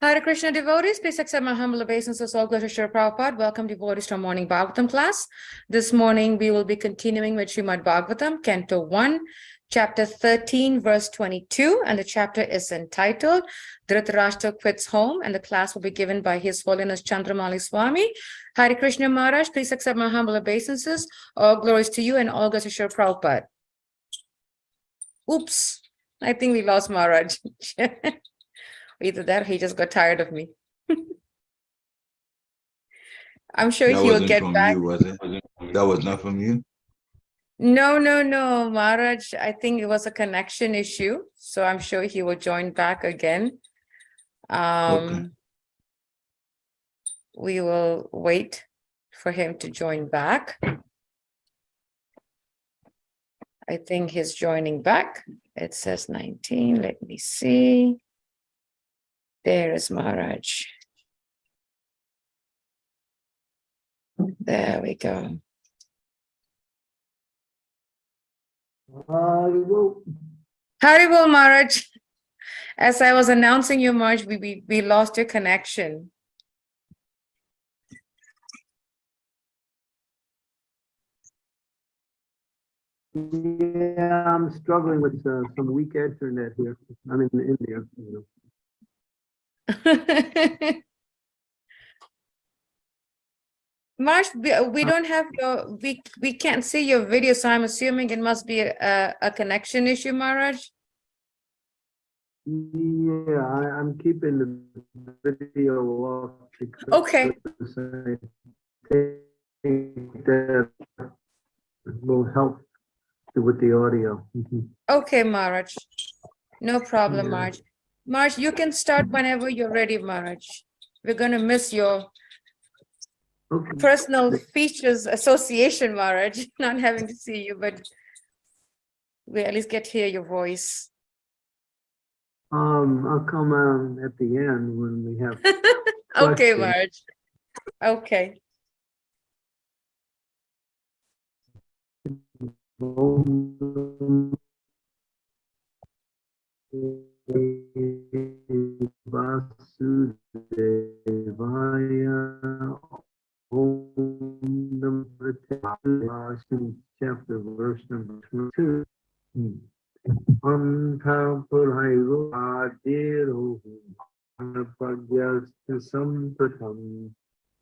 Hare Krishna devotees, please accept my humble obeisances. All glory to Srila Prabhupada. Welcome devotees to our morning Bhagavatam class. This morning we will be continuing with Srimad Bhagavatam, Canto 1, chapter 13, verse 22. And the chapter is entitled Dhritarashtra Quits Home. And the class will be given by His Holiness Chandramali Swami. Hare Krishna Maharaj, please accept my humble obeisances. All glories to you and all glories to Srila Prabhupada. Oops, I think we lost Maharaj. Either that or he just got tired of me. I'm sure That he will get back. you, was it? That was not from you? No, no, no, Maharaj, I think it was a connection issue, so I'm sure he will join back again. Um, we will wait for him to join back. I think he's joining back. It says 19, let me see. There is Maharaj. There we go. Haribo. Haribol Maharaj. As I was announcing you, Maharaj, we, we, we lost your connection. Yeah, I'm struggling with uh, some weak internet here. I'm in India. you know. Maharaj, we, we don't have your, we, we can't see your video, so I'm assuming it must be a, a connection issue, Maharaj. Yeah, I, I'm keeping the video off. Okay. I think that will help with the audio. Mhm. Okay, Maharaj. No problem, Yeah. Maharaj. Maharaj, you can start whenever you're ready, Maharaj. We're gonna miss your Okay, personal features association, Maharaj, not having to see you, but we at least get to hear your voice. um, I'll come on at the end when we have, Okay. Maharaj. Okay. वासुदेवाय ॐ number 10, chapter verse number 22. अन्थपुरैरो आदिरुः अनपज्ञस्तु सम्प्रथम्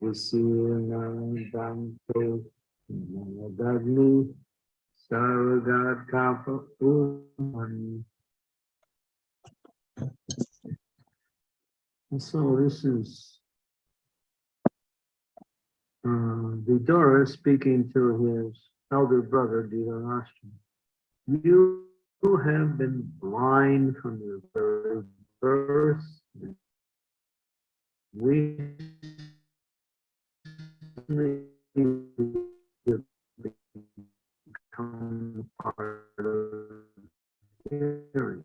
विशीर्णदान्तो नदग्नि सर्वगाथाप उमन् And so this is uh, Vidura speaking to his elder brother Dhritarashtra. You have been blind from your very birth. We become part of hearing.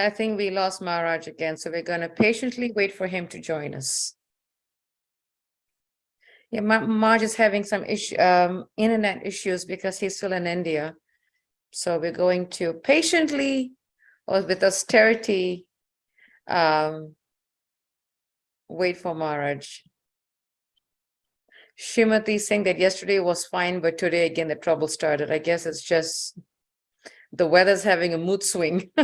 I think we lost Maharaj again, so we're gonna patiently wait for him to join us. Yeah, Ma- Maharaj is having some issue, um, internet issues because he's still in India. So we're going to patiently, or with austerity, um, wait for Maharaj. Shrimati saying that yesterday was fine, but today again the trouble started. I guess it's just the weather's having a mood swing.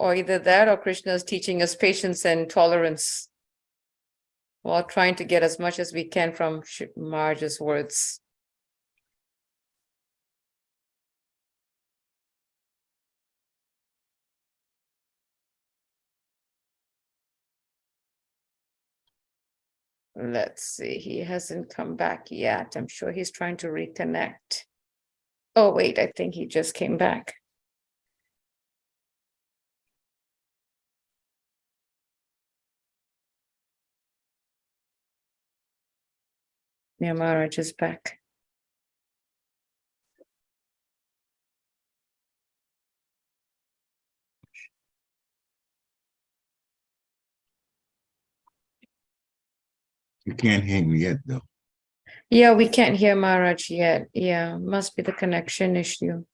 Or either that or Krishna is teaching us patience and tolerance. While trying to get as much as we can from Maharaj's words. Let's see, he hasn't come back yet. I'm sure he's trying to reconnect. Oh, wait, I think he just came back. Yeah, Maharaj is back. You can't hear me yet, though. Yeah, we can't hear Maharaj yet. Yeah, must be the connection issue.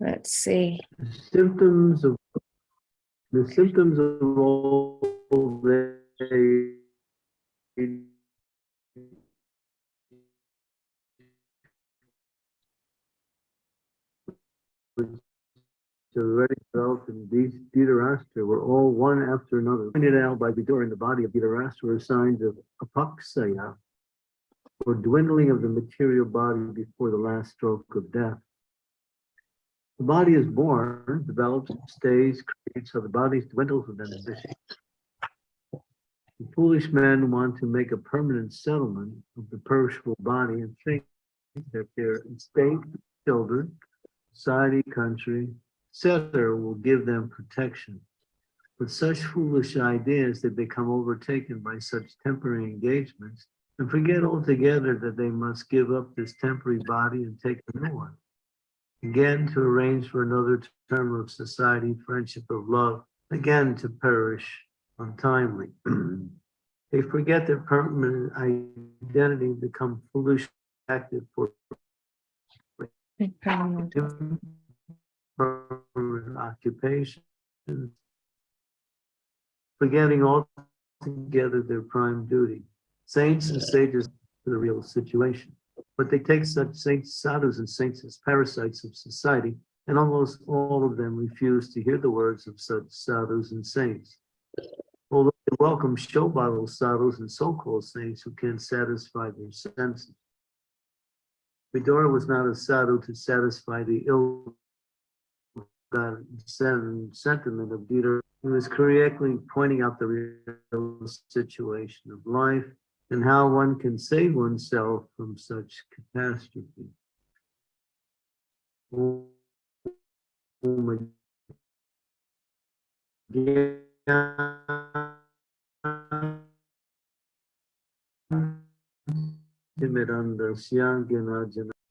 Let's see. Symptoms of, the symptoms of old which Already developed in these Dhritarashtra were all one after another. Pointed out by Vidura in the body of Dhritarashtra were signs of apaksaya, or dwindling of the material body before the last stroke of death. The body is born, develops, stays, creates, so the body dwindles with inhibition. The Foolish men want to make a permanent settlement of the perishable body and think that their estate, children, society, country, etc., will give them protection. With such foolish ideas, they become overtaken by such temporary engagements and forget altogether that they must give up this temporary body and take a new one again to arrange for another term of society, friendship of love, again to perish untimely. they forget their permanent identity, become foolish, active for permanent occupation, forgetting altogether their prime duty. Saints and sages for the real situation. But they take such saints, sadhus, and saints as parasites of society, and almost all of them refuse to hear the words of such sadhus and saints. Although they welcome show bottle sadhus and so-called saints who can satisfy their senses. Vidura was not a sadhu to satisfy the ill sentiment of Dita. He was correctly pointing out the real situation of life and how one can save oneself from such catastrophe. Om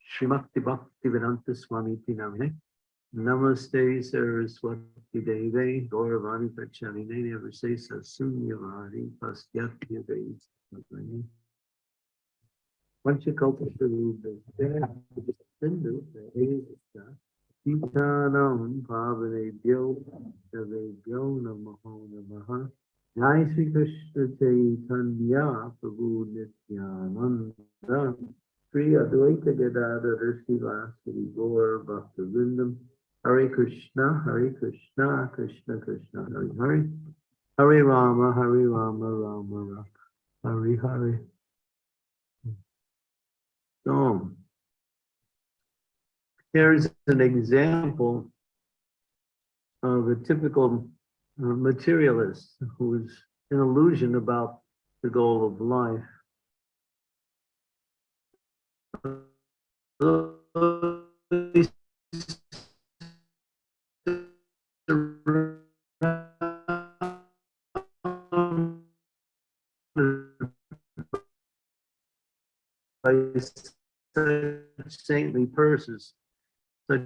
Srimakti Bhakti Vedanta Swami Tinamine. Namaste Saraswati Deve Gauravani Pachanine Never say Sasunyavadi Pastyatya Deve Panchakalpatarubhasya Titanam Pavanebhyo Devebhyo Namaho Namaha. Jai Sri Krishna Chaitanya Prabhu Nityananda. Sri Advaita Gadadhar Srivasari Gaur Bhakta Vindam Hare Krishna Hare Krishna Krishna Krishna Hare Hare. Hare Rama Hare Rama Rama Rama. Hare Hare. Hmm. So here's an example of a typical uh, materialist who is an illusion about the goal of life. by saintly persons, such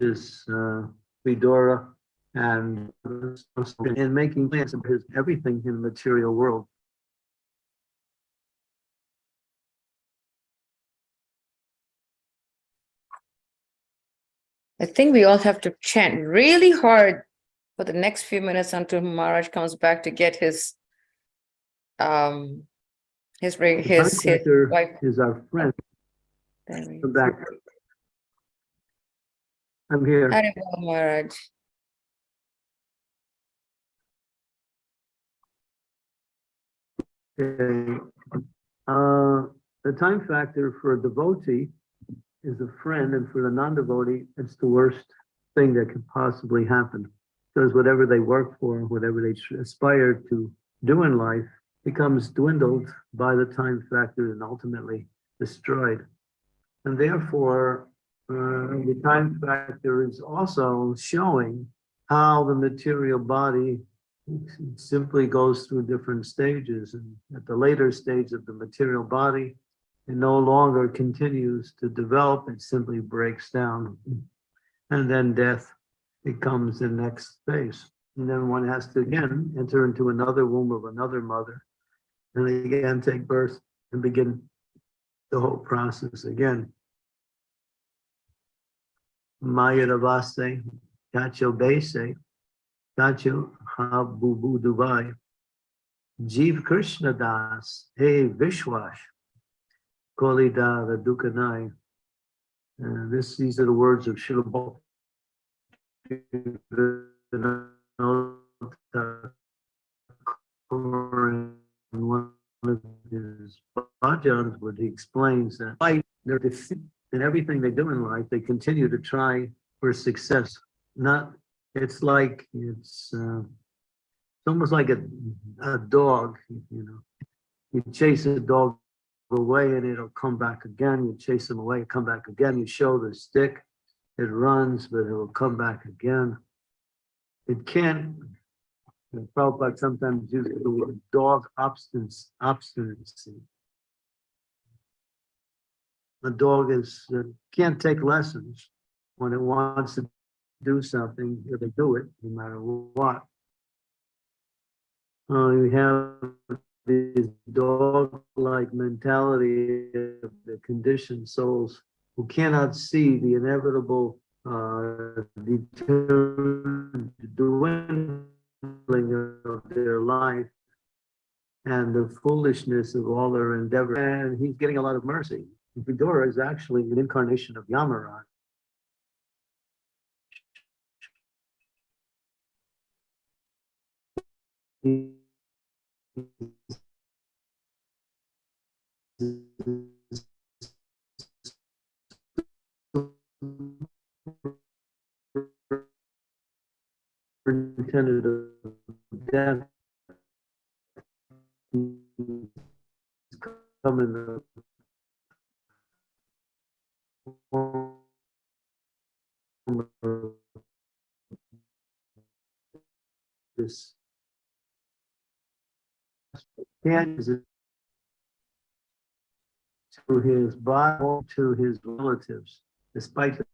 as uh, Vidura and in making plans of his everything in the material world. I think we all have to chant really hard for the next few minutes until Maharaj comes back to get his um his The his, his wife. Is our friend, come back. I'm here. Haribol, Maharaj. Okay. Uh, the time factor for a devotee is a friend, and for the non-devotee, it's the worst thing that could possibly happen. Because whatever they work for, whatever they aspire to do in life, becomes dwindled by the time factor and ultimately destroyed. And therefore, uh, the time factor is also showing how the material body simply goes through different stages. And at the later stage of the material body it no longer continues to develop it simply breaks down. And then death becomes the next phase. And then one has to again enter into another womb of another mother and again take birth and begin the whole process again. Maya Ravase, Kacho Bese, Kacho Habubu Dubai, Jeev Krishna Das, Hey Vishwash, Kolida Dukanai. And this, these are the words of Srila one of his bhajans where he explains that fight their defeat in everything they do in life, they continue to try for success. Not, it's like, it's, uh, it's almost like a, a dog, you know. You chase a dog away and it'll come back again. You chase him away, come back again. You show the stick, it runs, but it will come back again. It can't, and Prabhupada sometimes uses the word dog obstinance, obstinacy. The dog is, uh, can't take lessons when it wants to do something, it'll do it no matter what. Uh, you have this dog-like mentality of the conditioned souls who cannot see the inevitable uh, determined dwindling of their life and the foolishness of all their endeavor. And he's getting a lot of mercy. Vidura is actually an incarnation of Yamaraj. Superintendent of death. Coming This. To his Bible to his relatives, despite the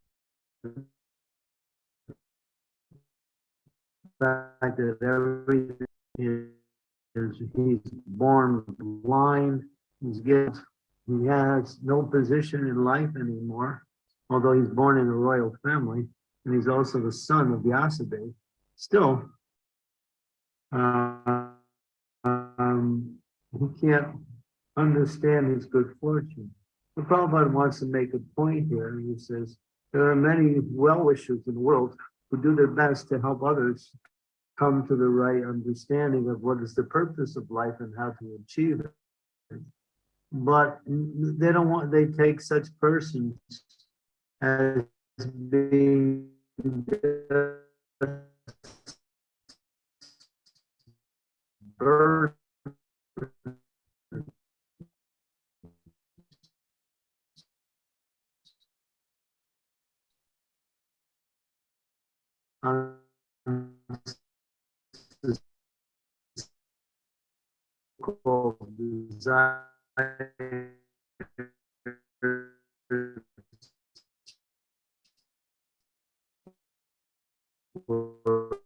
fact that everything is, he's born blind, he's given, he has no position in life anymore, although he's born in a royal family, and he's also the son of Vyasadeva, still, uh, um, he can't understand his good fortune. The Prabhupada wants to make a point here, he says, there are many well-wishers in the world who do their best to help others come to the right understanding of what is the purpose of life and how to achieve it. But they don't want, they take such persons as being of design were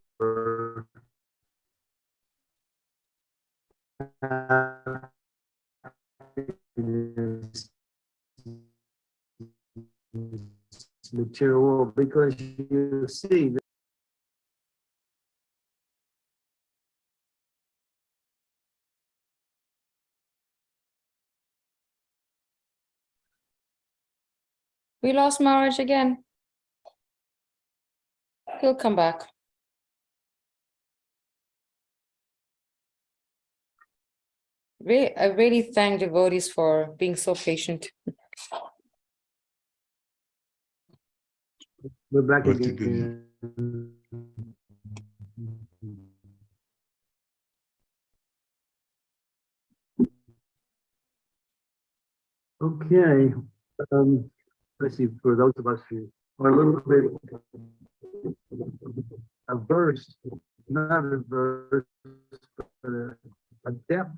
material because you see We lost Maharaj again. He'll come back. Really, I really thank devotees for being so patient. we're back again. Okay, um, see, for those of us who are a little bit averse, not averse, but adept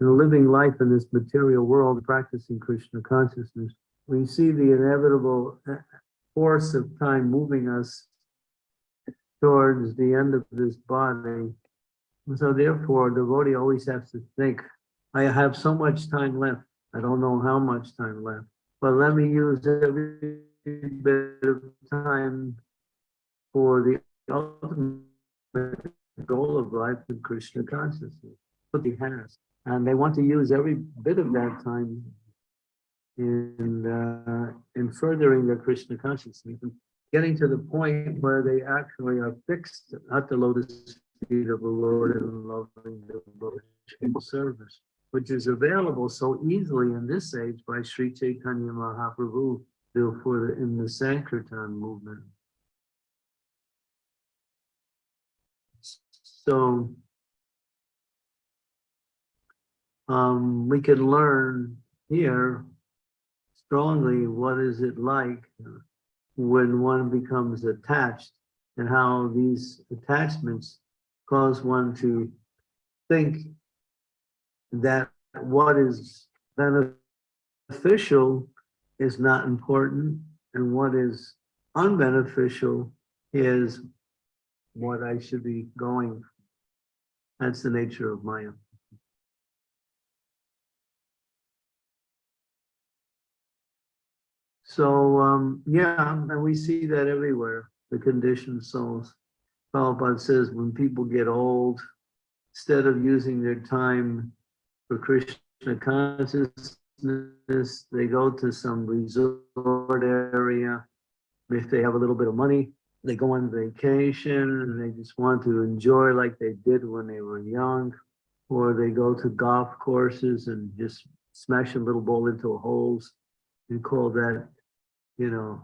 in living life in this material world, practicing Krishna consciousness, we see the inevitable force of time moving us towards the end of this body. So therefore, the devotee always has to think, I have so much time left. I don't know how much time left, but let me use every bit of time for the ultimate goal of life in Krishna consciousness, what he has. And they want to use every bit of that time in, uh, in furthering their Krishna consciousness, and getting to the point where they actually are fixed at the lotus feet of the Lord and loving devotional service, which is available so easily in this age by Sri Chaitanya Mahaprabhu therefore in the Sankirtan movement. So um, we can learn here strongly what is it like when one becomes attached and how these attachments cause one to think that what is beneficial is not important and what is unbeneficial is what I should be going. That's the nature of Maya. So, um, yeah, and we see that everywhere, the conditioned souls. Prabhupada says when people get old, instead of using their time for Krishna consciousness, they go to some resort area. If they have a little bit of money, they go on vacation and they just want to enjoy like they did when they were young. Or they go to golf courses and just smash a little ball into holes and call that you know,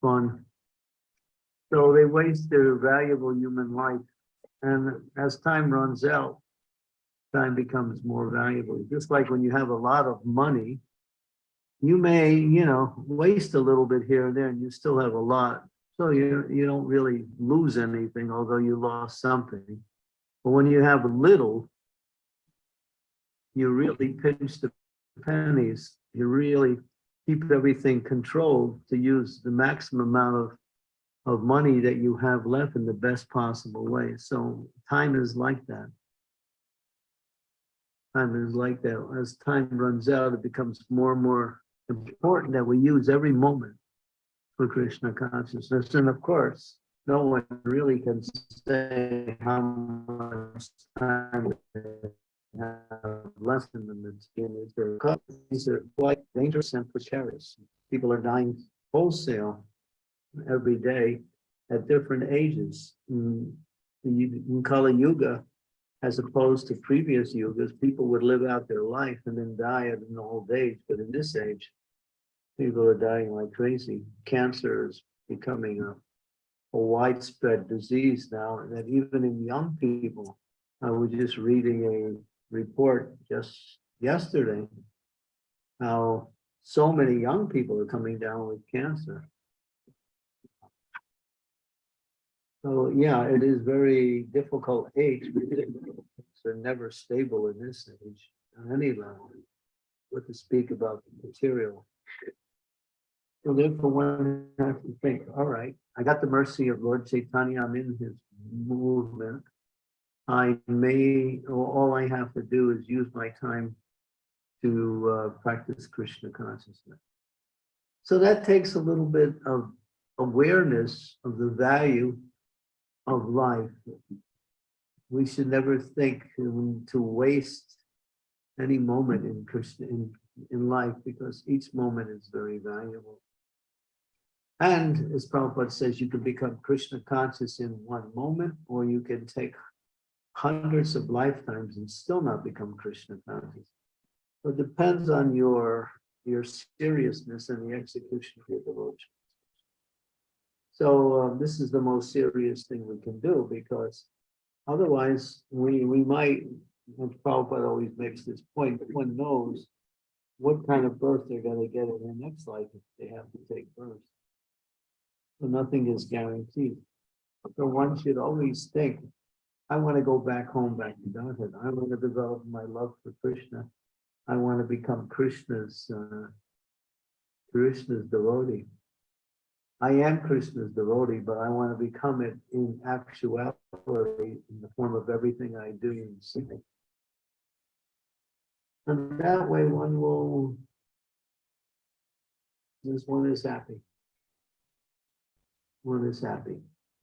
fun. So they waste their valuable human life. And as time runs out, time becomes more valuable. Just like when you have a lot of money, you may, you know, waste a little bit here and there and you still have a lot. So you, you don't really lose anything, although you lost something. But when you have little, you really pinch the pennies. You really keep everything controlled to use the maximum amount of of money that you have left in the best possible way. So time is like that. Time is like that. As time runs out, it becomes more and more important that we use every moment for Krishna consciousness. And of course, no one really can say how much time have less than the is their these are quite dangerous and precarious. People are dying wholesale every day at different ages. In, in Kali Yuga, as opposed to previous yugas, people would live out their life and then die at an old age. But in this age, people are dying like crazy. Cancer is becoming a, a widespread disease now, and that even in young people, I was just reading a report just yesterday how so many young people are coming down with cancer. So yeah, it is very difficult age. They're never stable in this age on any level. What to speak about the material. So therefore one has to think, all right, I got the mercy of Lord Chaitanya, I'm in his movement. I may, all I have to do is use my time to uh, practice Krishna consciousness. So that takes a little bit of awareness of the value of life. We should never think to waste any moment in Krishna, in, in life, because each moment is very valuable. And as Prabhupada says, you can become Krishna conscious in one moment, or you can take hundreds of lifetimes and still not become Krishna conscious. So It depends on your, your seriousness and the execution of your devotion. So uh, this is the most serious thing we can do because otherwise we, we might, and Prabhupada always makes this point, one knows what kind of birth they're gonna get in their next life if they have to take birth. So nothing is guaranteed. So one should always think, I want to go back home, back to Godhead. I want to develop my love for Krishna. I want to become Krishna's, uh, Krishna's devotee. I am Krishna's devotee, but I want to become it in actuality, in the form of everything I do and say. And that way one will, this one is happy. One is happy.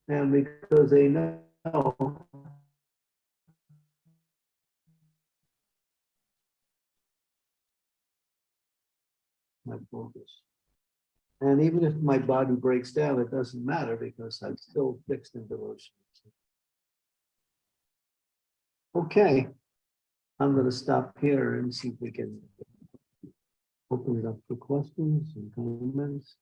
And because they know my focus. And even if my body breaks down, it doesn't matter because I'm still fixed in devotion. Okay, I'm gonna stop here and see if we can open it up for questions and comments.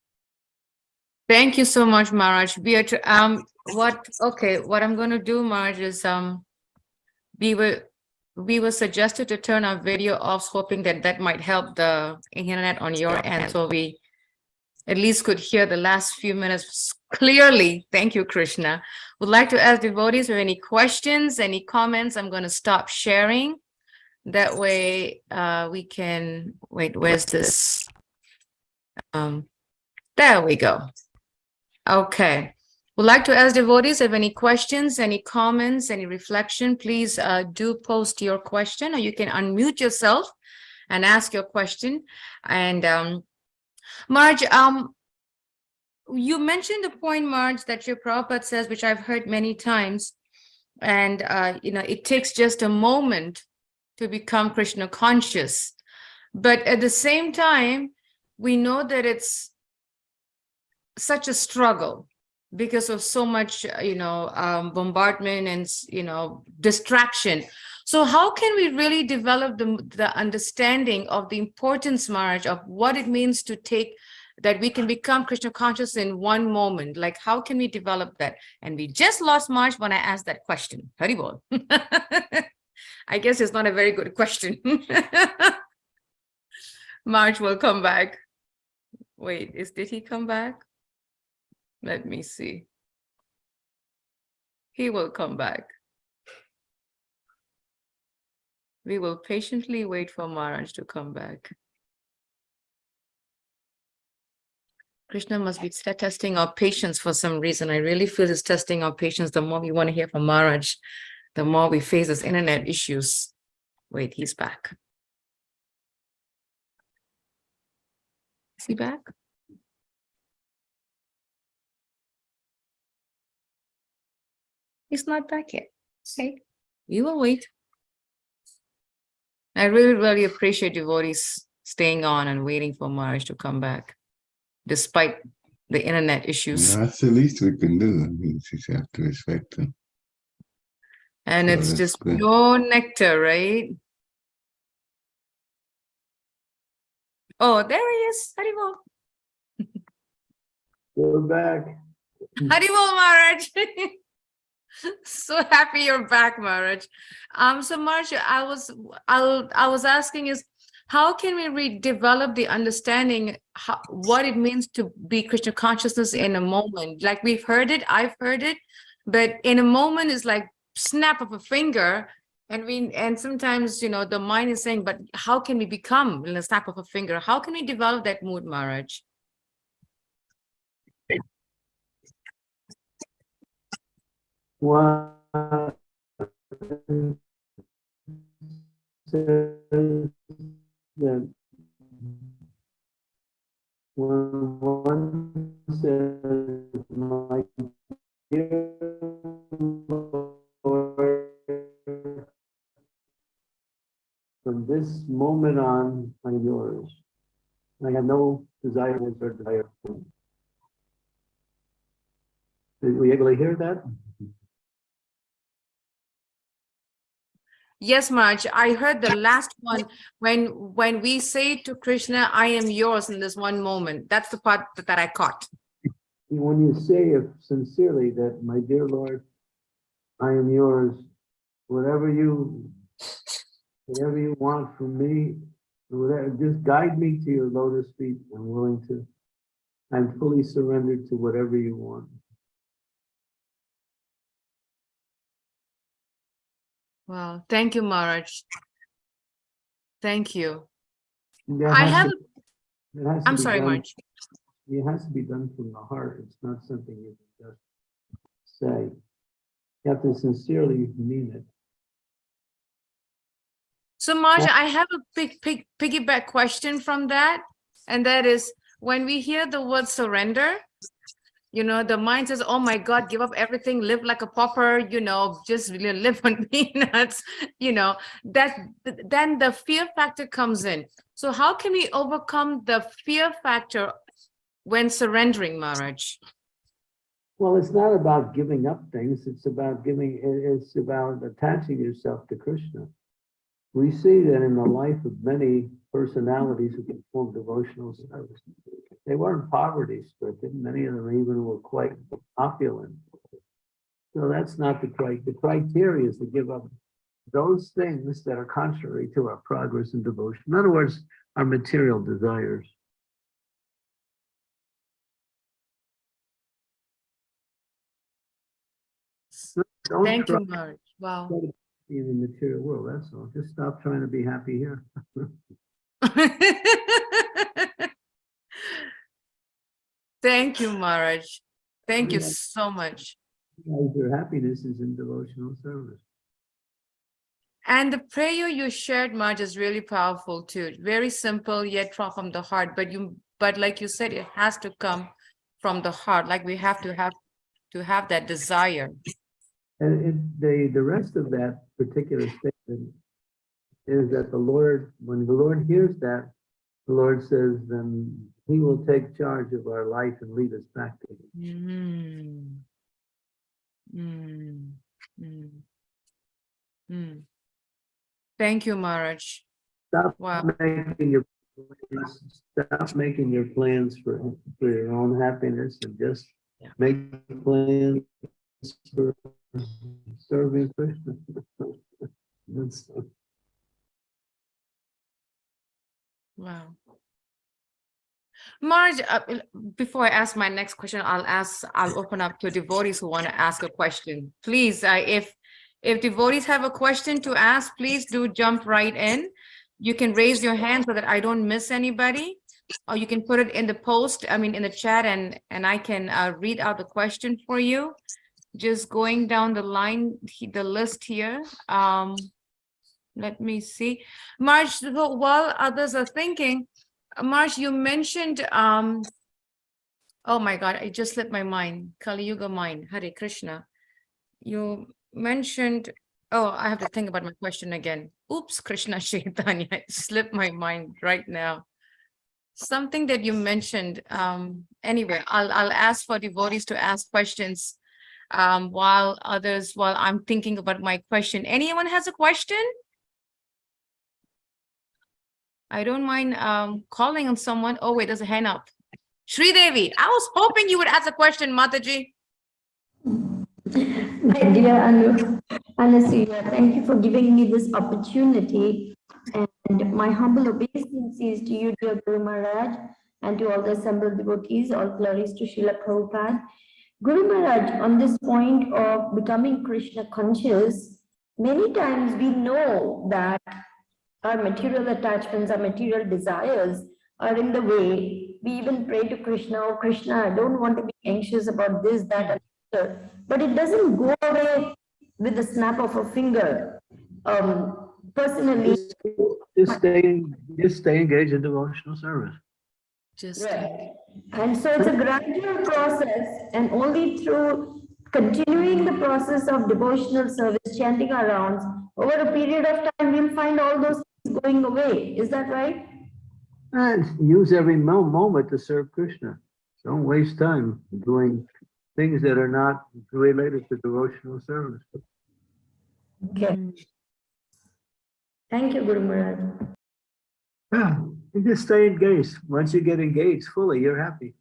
Thank you so much, Maharaj. We are, um, what, okay, what I'm gonna do, Maharaj, is, um, we were, we were suggested to turn our video off, hoping that that might help the internet on your end, so we at least could hear the last few minutes clearly. Thank you, Krishna. Would like to ask devotees or any questions, any comments. I'm going to stop sharing. That way, uh, we can, wait, where's this? Um, there we go. Okay. Would like to ask devotees if any questions, any comments, any reflection, please uh, do post your question or you can unmute yourself and ask your question. And um, Maharaj, um, you mentioned the point, Maharaj, that your Prabhupada says, which I've heard many times, and uh, you know, it takes just a moment to become Krishna conscious. But at the same time, we know that it's such a struggle because of so much, uh, you know, um, bombardment and, you know, distraction. So how can we really develop the, the understanding of the importance, Maharaj, of what it means to take, that we can become Krishna conscious in one moment? Like, how can we develop that? And we just lost Maharaj when I asked that question. Haribol. I guess it's not a very good question. Maharaj will come back. Wait, is did he come back? Let me see. He will come back. We will patiently wait for Maharaj to come back. Krishna must be testing our patience for some reason. I really feel he's testing our patience. The more we want to hear from Maharaj, the more we face this internet issues. Wait, he's back. Is he back? He's not back yet. See, we will wait. I really, really appreciate devotees staying on and waiting for Maharaj to come back, despite the internet issues. That's the least we can do. I mean, just have to respect them. And Yeah, it's just good. pure nectar, right? Oh, there he is. Haribol. We're back. Haribol Maharaj. So happy you're back, Maharaj. Um, so Maharaj, I was, I'll, I was asking is, how can we redevelop the understanding how, what it means to be Krishna consciousness in a moment? Like we've heard it, I've heard it, but in a moment is like snap of a finger. And we, and sometimes, you know, the mind is saying, but how can we become in a snap of a finger? How can we develop that mood, Maharaj? One. that when one says, my dear Lord, from this moment on, I'm yours. I have no desire or desire. for you." Did we able to hear that? Yes, Maharaj, I heard the last one when when we say to Krishna, I am yours in this one moment. That's the part that, that I caught. When you say it sincerely that, my dear Lord, I am yours, whatever you, whatever you want from me, whatever, just guide me to your lotus feet. I'm willing to, I'm fully surrendered to whatever you want. Wow, thank you, Maharaj. Thank you. I have, to- it has to I'm sorry, done- Maharaj. It has to be done from the heart. It's not something you can just say. You have to sincerely mean it. So Maharaj, I have a big, big piggyback question from that. And that is, when we hear the word surrender, you know, the mind says, oh my God, give up everything, live like a pauper, you know, just really live on peanuts, you know, that then the fear factor comes in. So how can we overcome the fear factor when surrendering Maharaj? Well, it's not about giving up things. It's about giving, it's about attaching yourself to Krishna. We see that in the life of many personalities who perform devotional service. They weren't poverty stricken. Many of them even were quite opulent. So that's not the cri, the criteria is to give up those things that are contrary to our progress in devotion. In other words, our material desires. Don't Thank you, Maharaj. Wow. in the material world, that's all. Just stop trying to be happy here. Thank you, Maharaj. Thank you so much. Your happiness is in devotional service. And the prayer you shared, Maharaj, is really powerful too. Very simple yet from from the heart. But you, but like you said, it has to come from the heart. Like we have to have to have that desire. And it, the, the rest of that particular statement is that the Lord, when the Lord hears that, the Lord says, then he will take charge of our life and lead us back to him. Mm. Mm. Mm. Thank you, Maharaj. Stop Wow. making your, plans- stop making your plans for, for your own happiness and just Yeah. make plans for serving Krishna. That's, Wow. Maharaj, uh, before I ask my next question, I'll ask, I'll open up to devotees who want to ask a question. Please, uh, if, if devotees have a question to ask, please do jump right in. You can raise your hand so that I don't miss anybody. Or you can put it in the post, I mean, in the chat and, and I can uh, read out the question for you. Just going down the line, the list here. Um, let me see. Maharaj, while others are thinking, Maharaj, you mentioned, um, oh my God, I just slipped my mind, Kali Yuga mind, Hare Krishna. You mentioned, oh, I have to think about my question again. Oops, Krishna Chaitanya, it slipped my mind right now. Something that you mentioned, um, anyway, I'll, I'll ask for devotees to ask questions um, while others, while I'm thinking about my question. Anyone has a question? I don't mind um calling on someone. Oh, wait, there's a hand up. Sri Devi, I was hoping you would ask a question, Mataji. My dear Anu, Anasuya, thank you for giving me this opportunity. And my humble obeisances to you, dear Guru Maharaj, and to all the assembled devotees, all glories to Srila Prabhupada. Guru Maharaj, on this point of becoming Krishna conscious, many times we know that our material attachments, our material desires are in the way. We even pray to Krishna, oh Krishna, I don't want to be anxious about this, that, and the other." but it doesn't go away with the snap of a finger. Um, personally, Just just stay, just stay engaged in devotional service. Just, Right. And so it's a gradual process and only through continuing the process of devotional service, chanting our rounds, over a period of time, we'll find all those things going away. Is that right? And use every moment to serve Krishna. Don't waste time doing things that are not related to devotional service. Okay. Thank you, Guru Maharaj. Yeah, you just stay engaged. Once you get engaged fully, you're happy.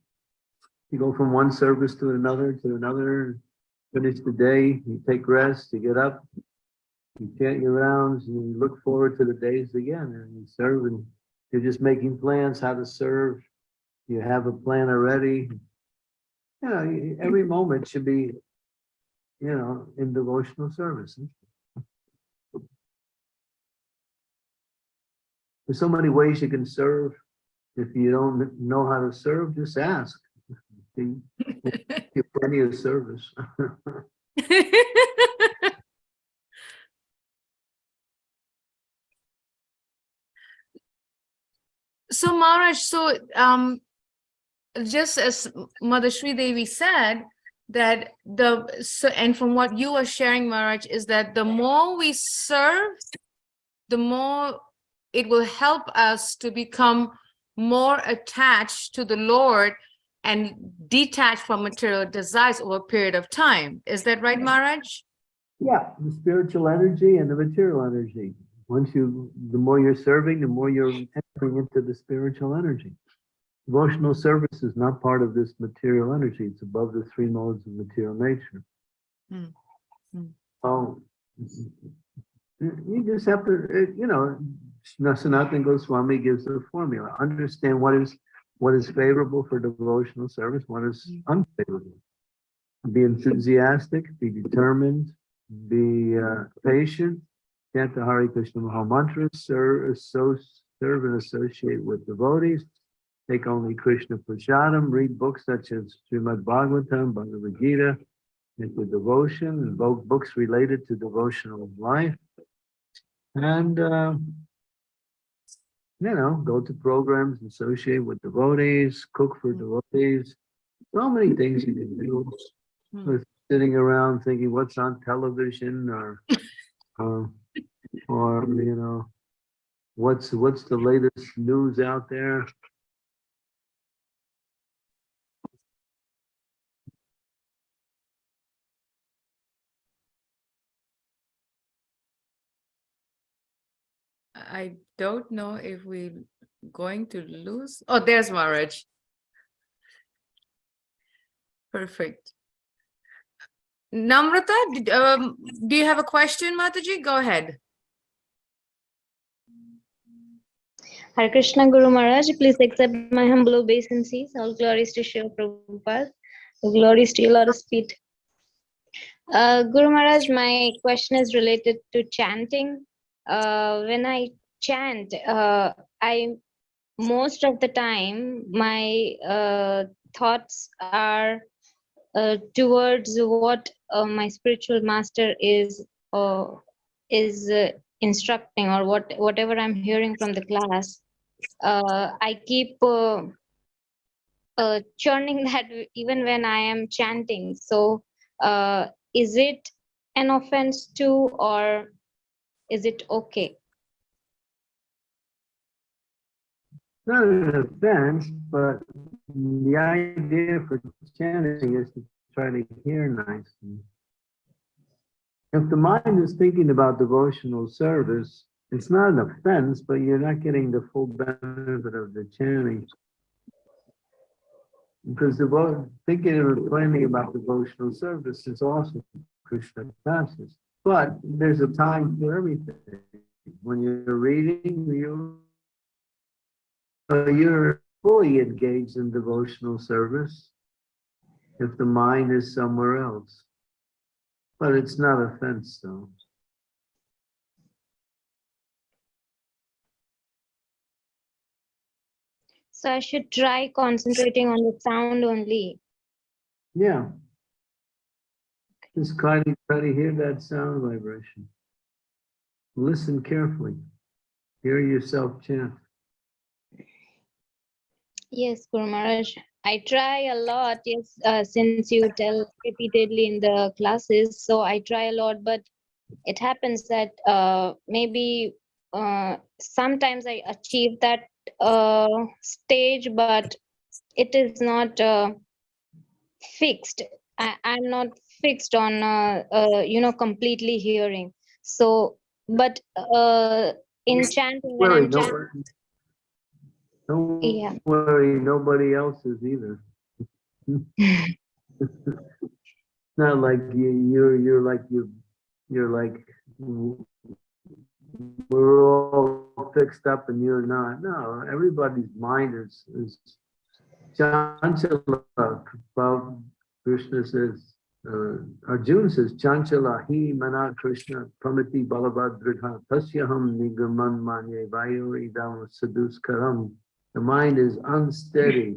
You go from one service to another, to another, finish the day, you take rest, you get up, you chant your rounds, and you look forward to the days again, and you serve, and you're just making plans how to serve. You have a plan already. You know, every moment should be, you know, in devotional service. There's so many ways you can serve. If you don't know how to serve, just ask. Get plenty of service. So Maharaj, so um, just as Mother Sri Devi said, that the, so, and from what you are sharing, Maharaj, is that the more we serve, the more it will help us to become more attached to the Lord and detached from material desires over a period of time. Is that right, Maharaj? Yeah, the spiritual energy and the material energy. Once you, the more you're serving, the more you're entering into the spiritual energy. Devotional service is not part of this material energy. It's above the three modes of material nature. Hmm. Hmm. Oh, you just have to, uh, you know, Sanatana Goswami gives a formula. Understand what is, what is favorable for devotional service, what is unfavorable. Be enthusiastic, be determined, be uh, patient, chant the Hare Krishna Maha Mantra, serve, so, serve and associate with devotees, take only Krishna Prasadam, read books such as Srimad Bhagavatam, Bhagavad Gita, into devotion, invoke books related to devotional life. And, uh, you know, go to programs, associate with devotees, cook for devotees. So many things you can do. Hmm. With sitting around thinking what's on television or, or, or, you know, what's, what's the latest news out there? I don't know if we're going to lose. Oh, there's Maharaj. Perfect. Namrata, did- um, do you have a question, Mataji? Go ahead. Hare Krishna Guru Maharaj, please accept my humble obeisances. All glories to Srila Prabhupada. All glories to your Lotus feet. Uh, Guru Maharaj, my question is related to chanting. Uh, when I chant, uh, I most of the time my uh, thoughts are uh, towards what uh, my spiritual master is is instructing or what whatever I'm hearing from the class uh, I keep uh, uh, churning that even when I am chanting. So, uh, is it an offense too, or is it okay? Not an offense, but the idea for chanting is to try to hear nicely. If the mind is thinking about devotional service, it's not an offense, but you're not getting the full benefit of the chanting. Because devo thinking and planning about devotional service is also Krishna conscious. But there's a time for everything. When you're reading, you uh, you're fully engaged in devotional service if the mind is somewhere else. But it's not offense though. So I should try concentrating on the sound only. Yeah. Just try to, try to hear that sound vibration. Listen carefully. Hear yourself chant. Yes, Guru Maharaj. I try a lot, yes, uh, since you tell repeatedly in the classes, so I try a lot, but it happens that uh, maybe uh, sometimes I achieve that uh, stage, but it is not uh, fixed. I, I'm not fixed on, uh, uh, you know, completely hearing. So, but uh, in chanting, when Worry, don't chanting, worry. Don't Yeah. worry, nobody else is either. Not like you, you're, you're like you, you're like, we're all fixed up and you're not. No, everybody's mind is, is chanchala. Well, Krishna says, uh, Arjuna says, chanchala hi mana Krishna pramati balabhadridha tasyaham nigaman manye vayo idam saduskaram. The mind is unsteady.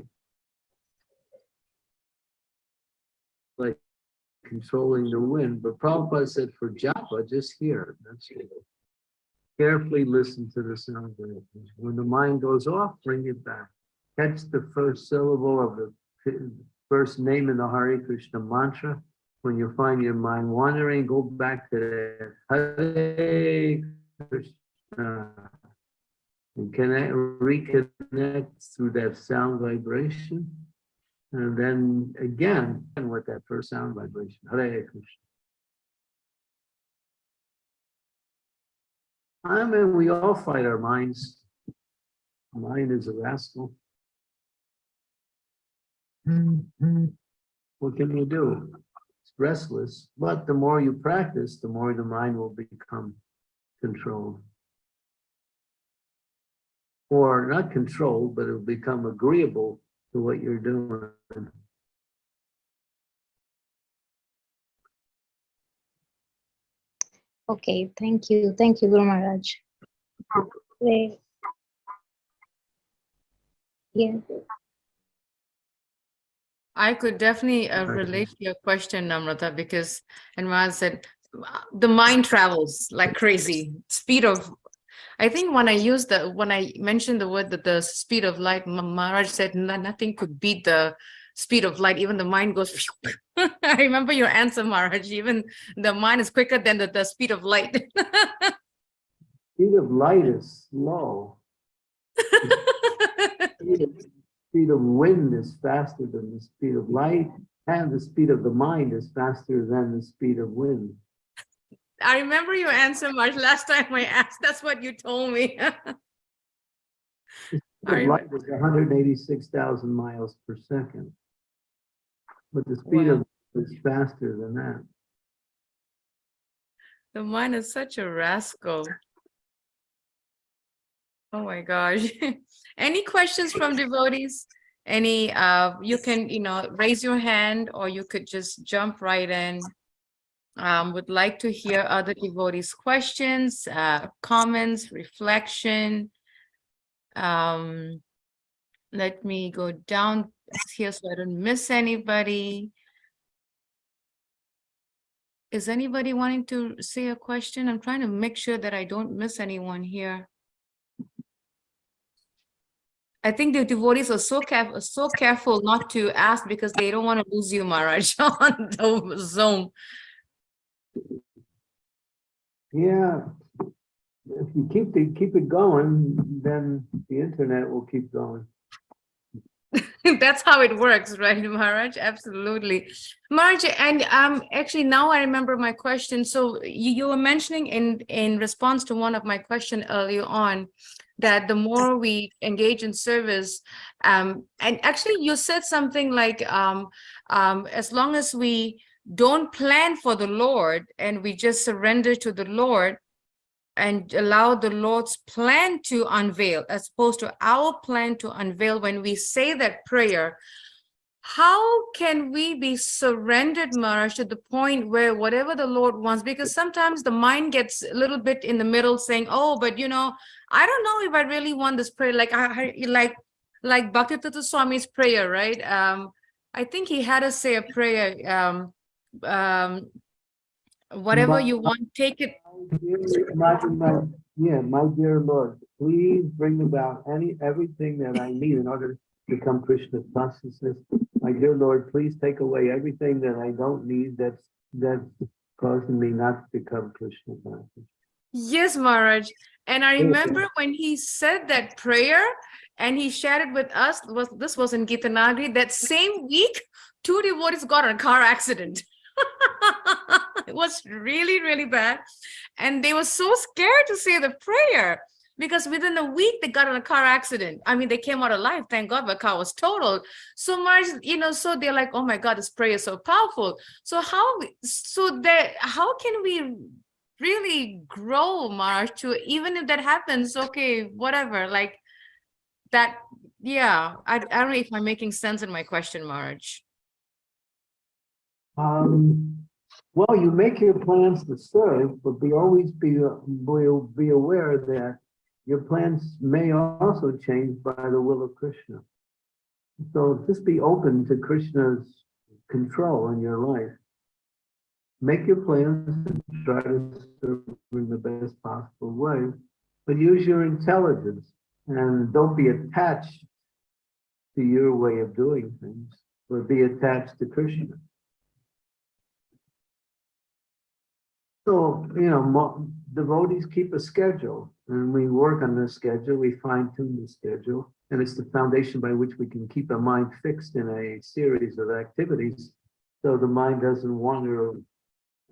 Like controlling the wind, but Prabhupada said for japa, just hear. That's it. Carefully listen to the sound. vibrations. When the mind goes off, bring it back. Catch the first syllable of the first name in the Hare Krishna mantra. When you find your mind wandering, go back to. Hare Krishna. And connect, reconnect through that sound vibration. And then again, with that first sound vibration, Hare Krishna. I mean, we all fight our minds. Mind is a rascal. Mm-hmm. What can you do? It's restless, but the more you practice, the more the mind will become controlled. Or not controlled, but it'll become agreeable to what you're doing. Okay, thank you, thank you, Guru Maharaj. Great. Yeah. I could definitely uh, relate to your question, Namrata, because, and Maharaj said, the mind travels like crazy, speed of, I think when I used the, when I mentioned the word that the speed of light, Ma- Maharaj said nothing could beat the speed of light, even the mind goes. I remember your answer, Maharaj, even the mind is quicker than the, the speed of light. Speed of light is slow. Speed of- Speed of wind is faster than the speed of light, and the speed of the mind is faster than the speed of wind. I remember your answer, Maharaj, last time I asked, that's what you told me. Speed of light is hundred and eighty-six thousand miles per second. But the speed Wow. of is faster than that. The mind is such a rascal. Oh my gosh. Any questions from devotees? Any, uh, you can, you know, raise your hand or you could just jump right in. Um, would like to hear other devotees' questions, uh, comments, reflection. Um, let me go down here so I don't miss anybody. Is anybody wanting to say a question? I'm trying to make sure that I don't miss anyone here. I think the devotees are so careful, so careful not to ask because they don't want to lose you, Maharaj, on the Zoom. Yeah. If you keep the, keep it going, then the internet will keep going. That's how it works, right, Maharaj? Absolutely. Maharaj, and um, actually now I remember my question. So you, you were mentioning in, in response to one of my question earlier on, that the more we engage in service, um, and actually you said something like, um, um, as long as we don't plan for the Lord and we just surrender to the Lord, and allow the Lord's plan to unveil as opposed to our plan to unveil when we say that prayer. How can we be surrendered, Maharaj, to the point where whatever the Lord wants, because sometimes the mind gets a little bit in the middle saying, oh, but you know, I don't know if I really want this prayer, like, I, like, like Bhaktivedanta Swami's prayer, right? Um, I think he had us say a prayer, um, um, Whatever you want, take it. My, my, yeah, my dear Lord, please bring about any, everything that I need in order to become Krishna consciousness. My dear Lord, please take away everything that I don't need that's, that's causing me not to become Krishna consciousness. Yes, Maharaj. And I remember when he said that prayer and he shared it with us, was this was in Gita Nagari, that same week, two devotees got in a car accident. It was really, really bad. And they were so scared to say the prayer because within a week they got in a car accident. I mean, they came out alive, thank God the car was totaled. So much, you know, so they're like, oh my God, this prayer is so powerful. So how, so that, how can we really grow Maharaj to even if that happens okay whatever like that yeah I, I don't know if I'm making sense in my question Maharaj Um, well, you make your plans to serve, but be always be, be, aware that your plans may also change by the will of Krishna. So just be open to Krishna's control in your life. Make your plans and try to serve in the best possible way, but use your intelligence and don't be attached to your way of doing things, but be attached to Krishna. So, you know, devotees keep a schedule and we work on this schedule, we fine tune the schedule. And it's the foundation by which we can keep our mind fixed in a series of activities. So the mind doesn't wander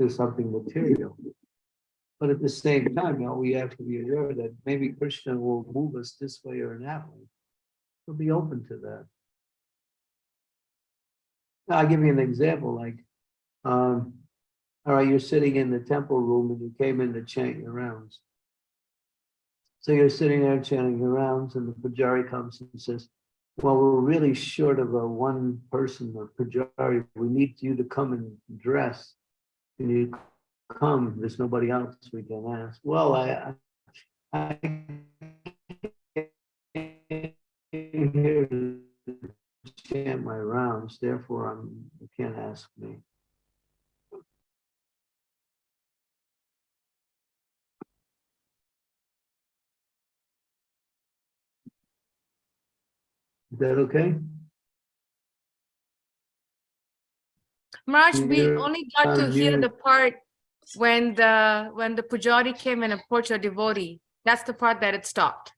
to something material. But at the same time, you know, we have to be aware that maybe Krishna will move us this way or that way. So be open to that. I'll give you an example, like, um, all right, you're sitting in the temple room and you came in to chant your rounds. So you're sitting there chanting your rounds and the pujari comes and says, well, we're really short of a one person or pujari. We need you to come and dress. Can you come? There's nobody else we can ask. Well, I, I came here to chant my rounds, therefore I'm, you can't ask me. Is that okay? Maharaj we only got to hear the part when the when the pujari came and approached a devotee that's the part that it stopped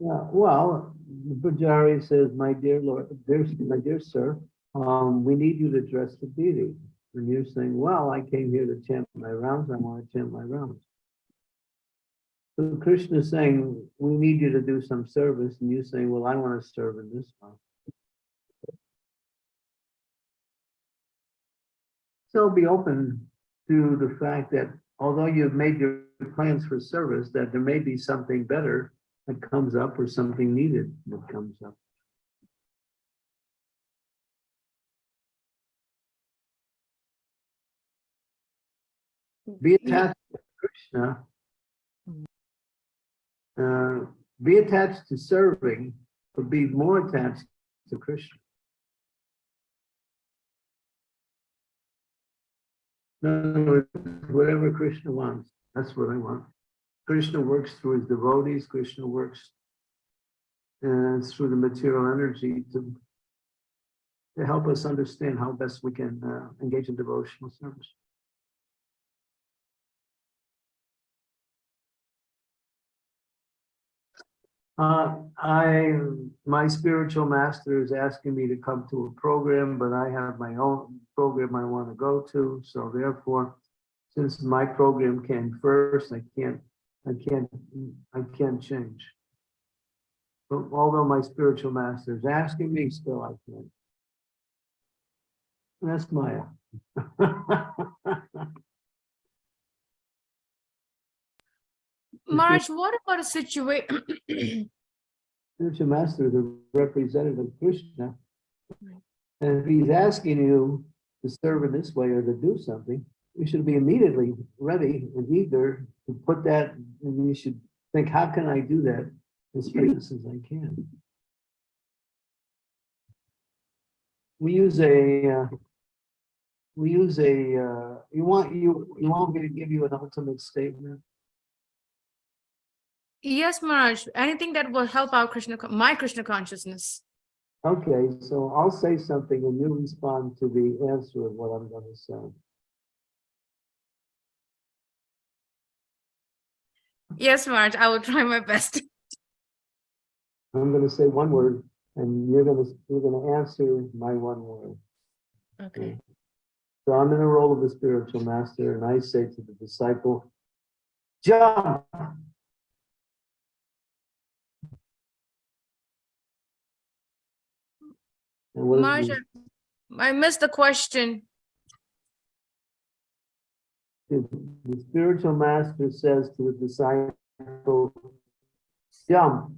Yeah, well, the Pujari says, my dear Lord, dear, my dear sir, um, we need you to dress the deity. And you're saying, well, I came here to chant my rounds, I want to chant my rounds. So Krishna is saying, we need you to do some service, and you're saying, well, I want to serve in this one. So be open to the fact that although you've made your plans for service, that there may be something better that comes up or something needed that comes up. Be attached to Krishna. Uh, be attached to serving, but be more attached to Krishna. Words, Whatever Krishna wants, that's what I want. Krishna works through his devotees, Krishna works uh, through the material energy to, to help us understand how best we can uh, engage in devotional service. Uh, I, my spiritual master is asking me to come to a program, but I have my own program I want to go to, so therefore, since my program came first, I can't, I can't, I can't change. But although my spiritual master is asking me, still I can't. That's Maya. Maharaj what about a situation Spiritual master the representative of Krishna. And if he's asking you to serve in this way or to do something, you should be immediately ready and eager to put that, and you should think, how can I do that as fast as I can? we use a, uh, we use a, uh, you want, you, you want me to give you an ultimate statement? Yes, Maharaj, anything that will help our Krishna, my Krishna consciousness. Okay, so I'll say something and you respond to the answer of what I'm gonna say. Yes, Maharaj, I will try my best. I'm gonna say one word and you're gonna, you're gonna answer my one word. Okay. So I'm in the role of the spiritual master and I say to the disciple, jump. And what is Maharaj, the- I missed the question. the the spiritual master says to the disciple, jump.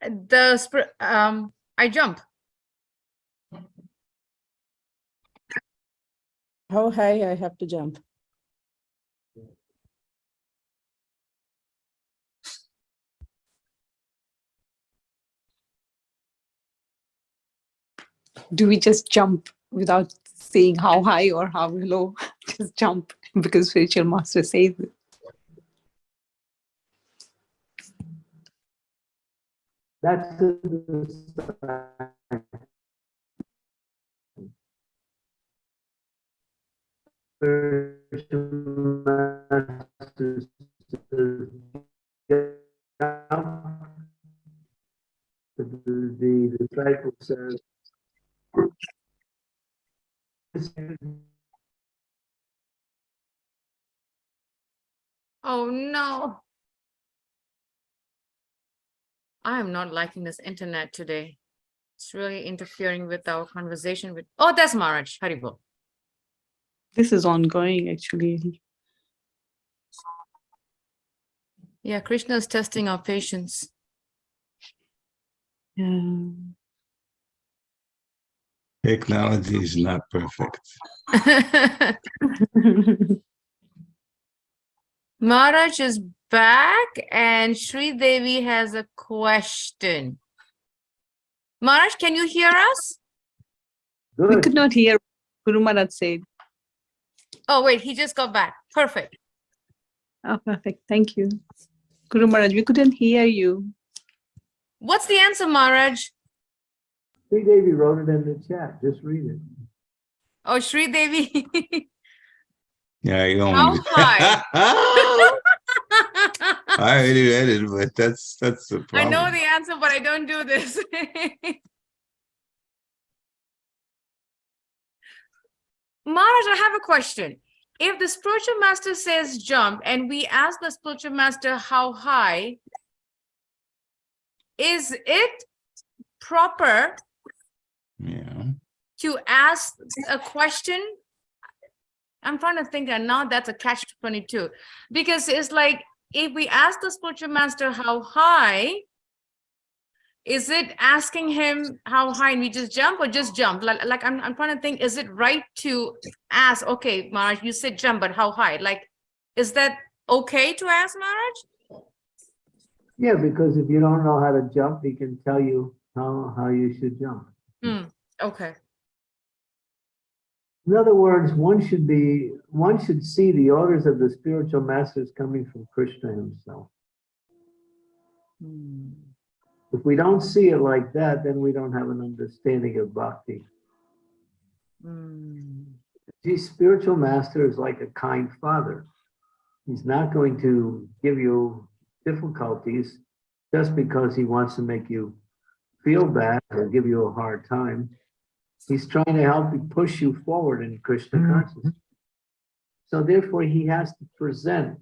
The, spir- um, I jump. How high I have to jump? Do we just jump without saying how high or how low? Just jump because spiritual master says it. That's the the disciple says, not liking this internet today. It's really interfering with our conversation with, oh, that's Maharaj, Haribol. This is ongoing, actually. Yeah, Krishna is testing our patience. Yeah. Technology is not perfect. Maharaj is back and Sri Devi has a question. Maharaj, can you hear us? we could not hear Guru Maharaj said. Oh, wait, he just got back. Perfect. Oh, perfect. Thank you. Guru Maharaj, we couldn't hear you. What's the answer, Maharaj? Sri Devi wrote it in the chat, just read it. Oh, Sri Devi. Yeah, you don't. How high? I already read it, but that's, that's the problem. I know the answer, but I don't do this. Maharaj, I have a question. If the spiritual master says jump and we ask the spiritual master how high, is it proper Yeah, to ask a question? I'm trying to think and now that's a catch 22 because it's like if we ask the spiritual master how high, is it asking him how high and we just jump or just jump? Like, like I'm, I'm trying to think, is it right to ask, okay, Maharaj, you said jump, but how high? Like, is that okay to ask Maharaj? Yeah, because if you don't know how to jump, he can tell you how, how you should jump. Hmm, okay. In other words, one should be, one should see the orders of the spiritual masters coming from Krishna himself. If we don't see it like that, then we don't have an understanding of bhakti. Hmm, The spiritual master is like a kind father. He's not going to give you difficulties just because he wants to make you feel bad or give you a hard time. He's trying to help you push you forward in Krishna mm-hmm. consciousness. So therefore, he has to present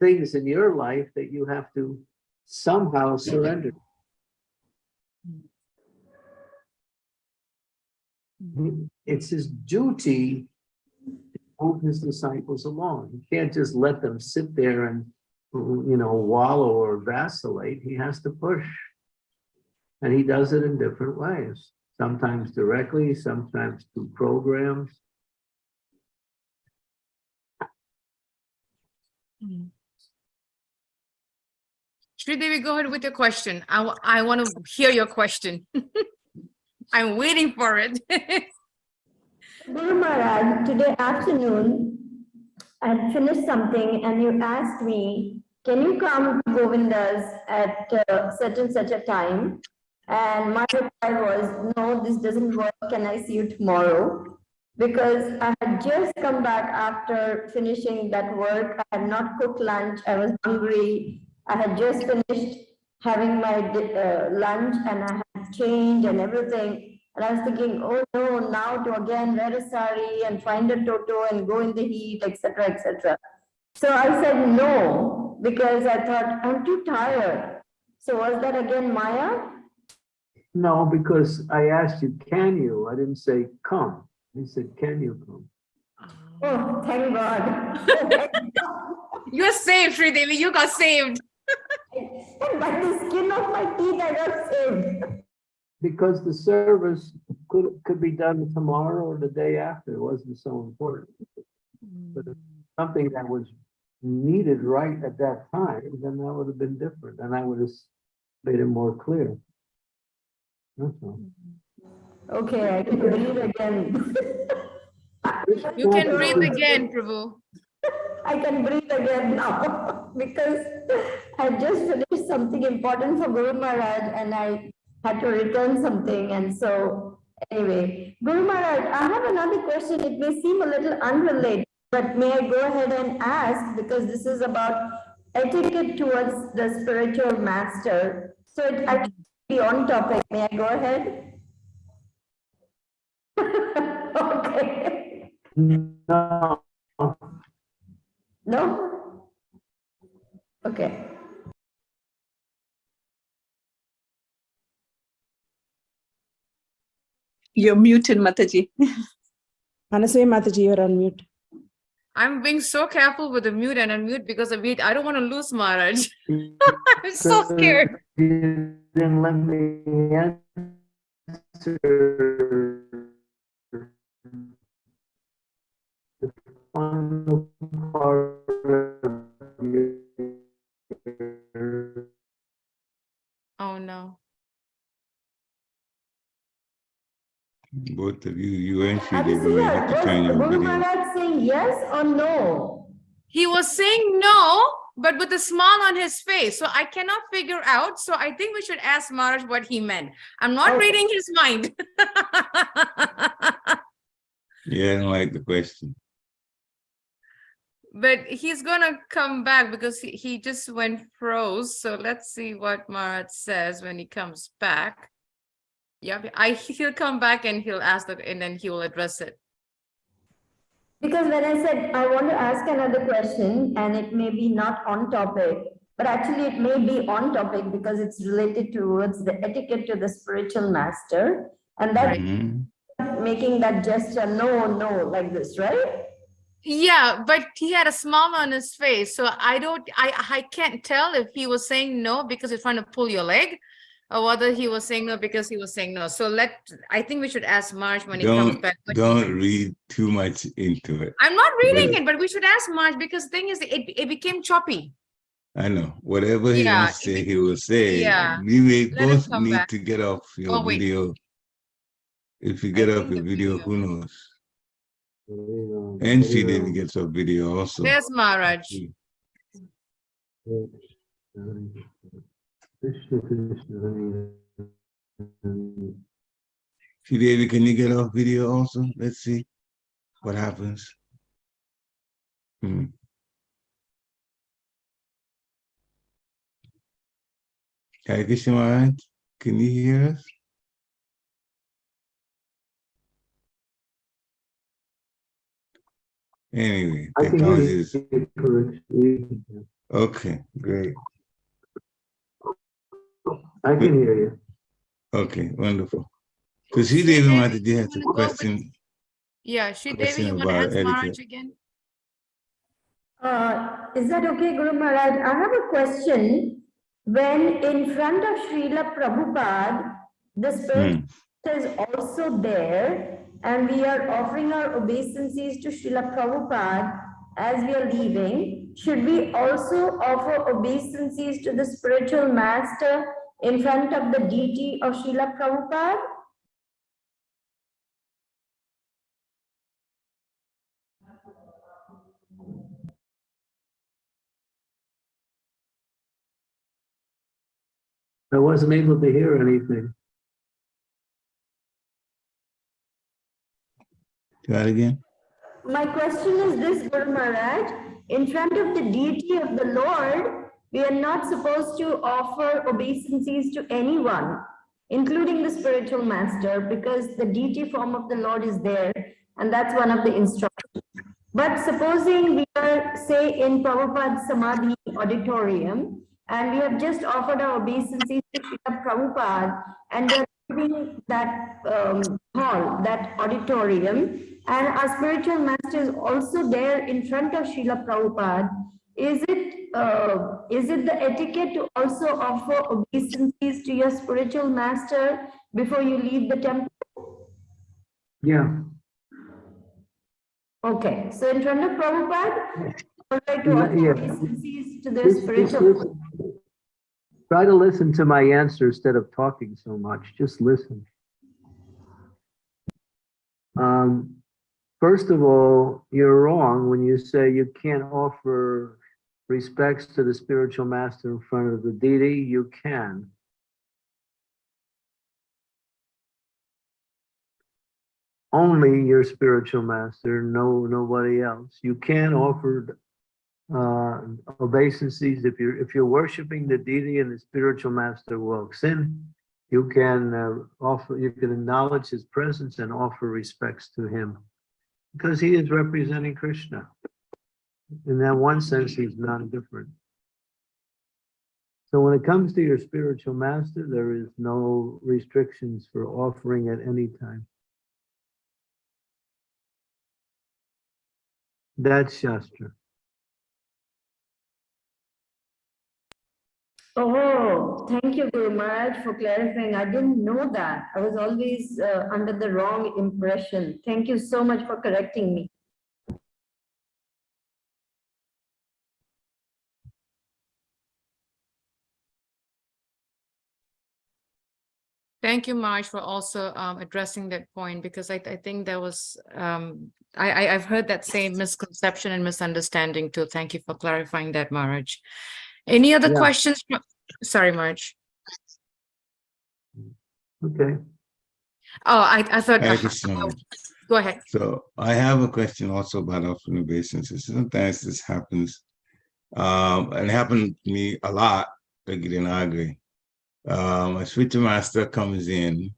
things in your life that you have to somehow surrender. It's his duty to move his disciples along. He can't just let them sit there and, you know, wallow or vacillate. He has to push. And he does it in different ways, sometimes directly, sometimes through programs. Devi, go ahead with your question. I, I want to hear your question. I'm waiting for it. Guru Maharaj, today afternoon, I finished something and you asked me, can you come to Govinda's at uh, such and such a time? And my reply was, no, this doesn't work. Can I see you tomorrow? Because I had just come back after finishing that work. I had not cooked lunch. I was hungry. I had just finished having my uh, lunch and I had changed and everything. And I was thinking, oh no, now to again wear a sari and find a toto and go in the heat, etc., etc. So I said no, because I thought I'm too tired. So was that again Maya? No, because I asked you, can you? I didn't say come. I said, can you come? Oh, thank God. You're saved, Sri Devi. You got saved. And by the skin of my teeth, I got saved. Because the service could, could be done tomorrow or the day after. It wasn't so important. But if something that was needed right at that time, then that would have been different and I would have made it more clear. That's all. Okay, I can breathe again. You can breathe again, Prabhu. I can breathe again now because I just finished something important for Guru Maharaj and I had to return something. And so anyway, Guru Maharaj, I have another question. It may seem a little unrelated, but may I go ahead and ask because this is about etiquette towards the spiritual master. So it actually be on topic. May I go ahead? Okay. No, No? Okay. You're muted, Mataji. Anasui Mataji, you're on mute. I'm being so careful with the mute and unmute because of it. I don't want to lose Maharaj. I'm so scared. You didn't let me answer. The final part Oh, no. Both of you, you and Sri Devi, you have to was turn your Guru video. Maharaj saying yes or no? He was saying no, but with a smile on his face. So I cannot figure out. So I think we should ask Maharaj what he meant. I'm not Okay. reading his mind. Yeah, I don't like the question. But he's gonna come back because he, he just went froze. So let's see what Maharaj says when he comes back. Yeah, I he'll come back and he'll ask the and then he will address it. Because when I said I want to ask another question and it may be not on topic, but actually it may be on topic because it's related towards the etiquette to the spiritual master. And that Mhm. making that gesture, no, no, like this, right? Yeah, but he had a smile on his face, so I don't, I, I can't tell if he was saying no because he's trying to pull your leg, or whether he was saying no because he was saying no. So let, I think we should ask Maharaj when he comes Don't, back. don't read too much into it. I'm not reading Really? it, but we should ask Maharaj because the thing is, it, it became choppy. I know, whatever he Yeah, wants to say, he will say. yeah. We may Let both need back. to get off Oh, your wait. video. If you get off your video, video- who knows? And she didn't get your video also. There's Maharaj. Krishna, Krishna, Hare Hare. Sri can you get off video also? Let's see what happens. Hmm. Hare Krishna Maharaj, can you hear us? Anyway, I can hear technology is, okay, great. I can hear you. Okay, wonderful. So Sri Sri Devi Devi, Mataji you has a wanna go with- question. Yeah, Sri Devi, Question you want to ask Maharaj etiquette. again? Uh, is that okay, Guru Maharaj? I have a question. When in front of Srila Prabhupada, the spirit Hmm. is also there and we are offering our obeisances to Srila Prabhupada as we are leaving, should we also offer obeisances to the spiritual master in front of the deity of Srila Prabhupada? I wasn't able to hear anything. Try it again. My question is this, Guru Maharaj, in front of the deity of the Lord, we are not supposed to offer obeisances to anyone, including the spiritual master, because the deity form of the Lord is there, and that's one of the instructions. But supposing we are, say, in Prabhupada Samadhi auditorium, and we have just offered our obeisances to Srila Prabhupada, and we're leaving that um, hall, that auditorium, and our spiritual master is also there in front of Srila Prabhupada. Is it, uh, is it the etiquette to also offer obeisances to your spiritual master before you leave the temple? Yeah, Okay, so in front of Prabhupada, all right to offer yeah. obeisances to the just spiritual. listen. Try to listen to my answer instead of talking so much. Just listen. Um, first of all, you're wrong when you say you can't offer respects to the spiritual master in front of the deity. You can. Only your spiritual master, no, nobody else. You can offer uh, obeisances, if you're, if you're worshiping the deity and the spiritual master walks in, you can uh, offer, you can acknowledge his presence and offer respects to him. Because he is representing Krishna. In that one sense, he's not different. So when it comes to your spiritual master, there is no restrictions for offering at any time. That's Shastra. Oh, thank you, Guru Maharaj, for clarifying. I didn't know that. I was always uh, under the wrong impression. Thank you so much for correcting me. Thank you, Maharaj, for also um, addressing that point because I, I think there was, um, I, I, I've heard that same misconception and misunderstanding too. Thank you for clarifying that, Maharaj. Any other Yeah. questions? Sorry, Maharaj. Okay. Oh, I, I thought, Thank you so much. go ahead. So I have a question also about offering obeisances. Sometimes this happens. Um, and it happened to me a lot, like in Agri. Um, a spiritual master comes in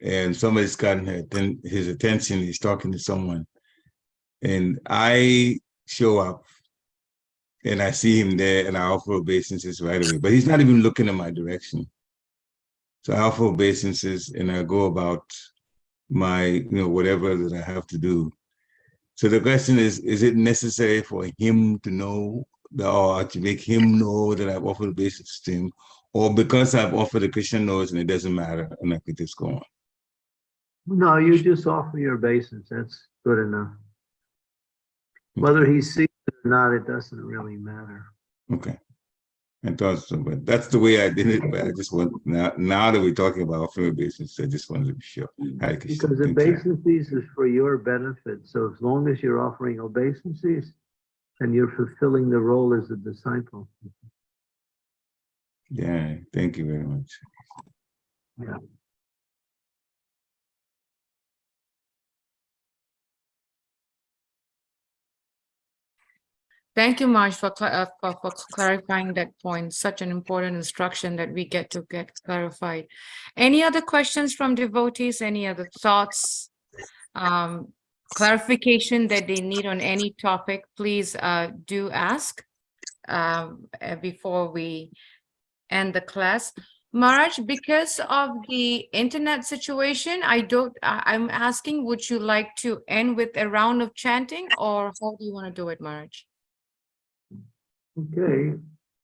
and somebody's gotten his attention, he's talking to someone. And I show up and I see him there and I offer obeisances right away, but he's not even looking in my direction. So I offer obeisances and I go about my, you know, whatever that I have to do. So the question is, is it necessary for him to know or to make him know that I've offered obeisances to him? Or because I've offered the Krishna knows and it doesn't matter and I could just go on? No, you just offer your obeisance. That's good enough. Whether he sees it or not, it doesn't really matter. Okay. I thought so, but that's the way I did it, but I just want, now, now that we're talking about offering obeisances, I just wanted to be sure. Because you. obeisances is for your benefit. So as long as you're offering obeisances, and you're fulfilling the role as a disciple. Yeah, thank you very much. Yeah. Thank you, Maharaj, for, uh, for, for clarifying that point. Such an important instruction that we get to get clarified. Any other questions from devotees? Any other thoughts? Um, clarification that they need on any topic, please, uh, do ask. Um, uh, before we end the class. Maharaj, because of the internet situation, I don't, I'm asking, would you like to end with a round of chanting or how do you want to do it, Maharaj? Okay,